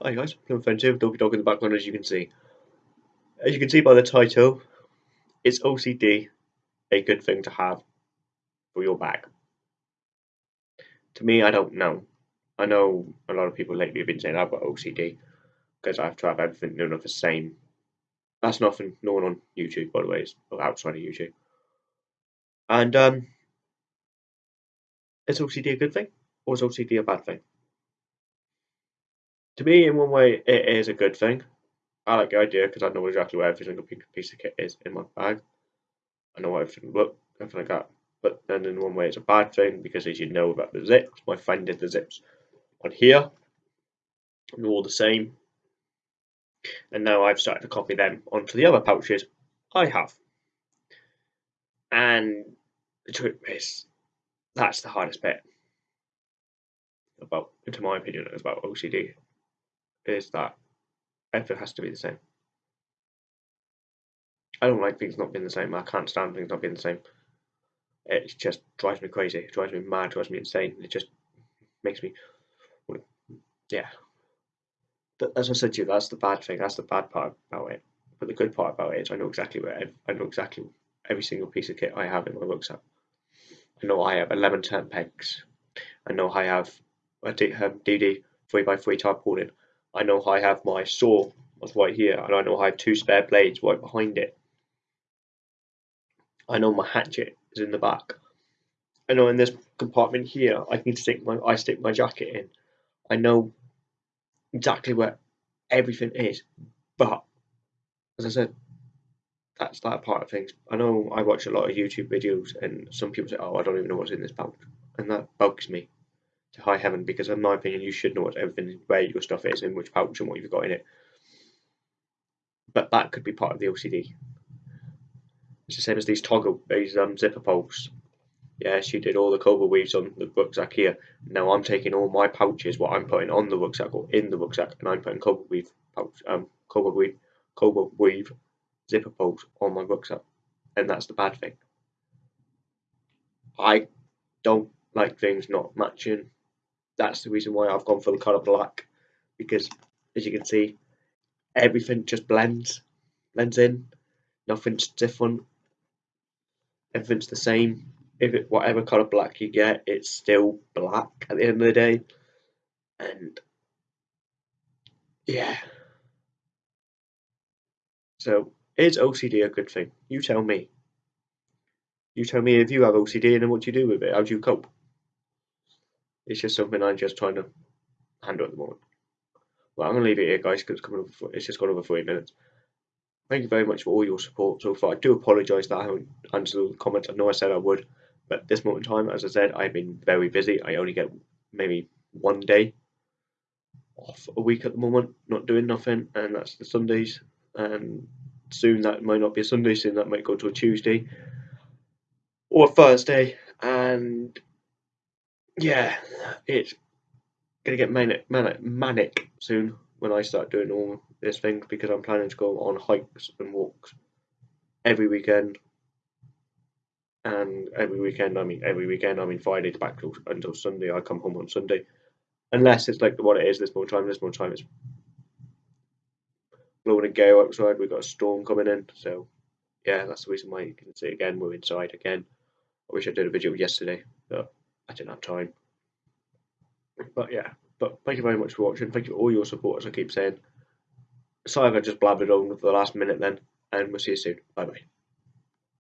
Hi guys, I'm offensive, doggy dog in the background as you can see. As you can see by the title, it's OCD a good thing to have for your bag? To me, I don't know. I know a lot of people lately have been saying I've got OCD because I have to have everything of the same. That's nothing no one on YouTube, by the way, it's outside of YouTube. And um, is OCD a good thing or is OCD a bad thing? To me, in one way, it is a good thing. I like the idea because I know exactly where every single piece of kit is in my bag. I know everything look, everything like that. But then in one way, it's a bad thing because as you know about the zips, my friend did the zips on here, and all the same. And now I've started to copy them onto the other pouches I have. And the truth is, that's the hardest bit about, into my opinion, about OCD is that everything has to be the same. I don't like things not being the same. I can't stand things not being the same. It just drives me crazy. It drives me mad. It Drives me insane. It just makes me, yeah. But as I said to you, that's the bad thing. That's the bad part about it. But the good part about it is I know exactly where I know exactly every single piece of kit I have in my rucksack. I know I have 11 turn pegs. I know I have a DD 3x3 um, tarpaulin. I know I have my saw was right here, and I know I have two spare blades right behind it. I know my hatchet is in the back. I know in this compartment here, I can stick my I stick my jacket in. I know exactly where everything is, but as I said, that's that part of things. I know I watch a lot of YouTube videos, and some people say, "Oh, I don't even know what's in this pouch," and that bugs me to high heaven because, in my opinion, you should know what everything, where your stuff is, in which pouch, and what you've got in it. But that could be part of the OCD. It's the same as these toggle, these um, zipper pulls. Yeah, she did all the cobra weaves on the rucksack here. Now I'm taking all my pouches, what I'm putting on the rucksack or in the rucksack, and I'm putting cobra weave pouch, um, cobra weave, weave zipper pulls on my rucksack, and that's the bad thing. I don't like things not matching. That's the reason why I've gone for the colour black, because as you can see, everything just blends, blends in. Nothing's different everything's the same. If it whatever colour black you get, it's still black at the end of the day. And yeah. So is OCD a good thing? You tell me. You tell me if you have OCD and then what do you do with it? How do you cope? It's just something I'm just trying to handle at the moment. Well, I'm gonna leave it here, guys, because it's coming over. It's just gone over three minutes. Thank you very much for all your support so far. I do apologise that I haven't answered all the comments. I know I said I would, but this moment in time, as I said, I've been very busy. I only get maybe one day off a week at the moment, not doing nothing, and that's the Sundays. And soon that might not be a Sunday, soon that might go to a Tuesday or a Thursday. And yeah, it's gonna get manic, manic, manic soon when I start doing all this thing because I'm planning to go on hikes and walks every weekend. And every weekend, I mean every weekend, I mean Friday to back till, until Sunday. I come home on Sunday, unless it's like what it is this more time. This more time it's blowing a gale outside. We've got a storm coming in, so yeah, that's the reason why you can see again. We're inside again. I wish I did a video yesterday, but I didn't have time. But yeah, but thank you very much for watching. Thank you for all your support, as I keep saying. Sorry if I just blabbered on for the last minute then, and we'll see you soon. Bye bye.